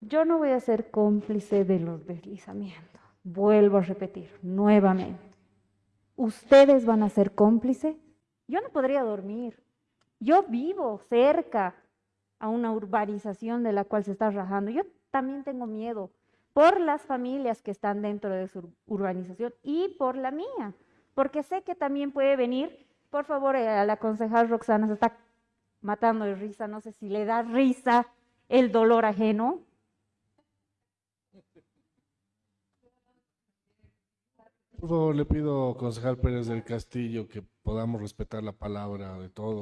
Yo no voy a ser cómplice de los deslizamientos. Vuelvo a repetir nuevamente. ¿Ustedes van a ser cómplices? Yo no podría dormir. Yo vivo cerca a una urbanización de la cual se está rajando. Yo también tengo miedo por las familias que están dentro de su urbanización y por la mía, porque sé que también puede venir, por favor, eh, a la concejal Roxana se está matando de risa, no sé si le da risa el dolor ajeno. Por favor, le pido, concejal Pérez del Castillo, que podamos respetar la palabra de todos.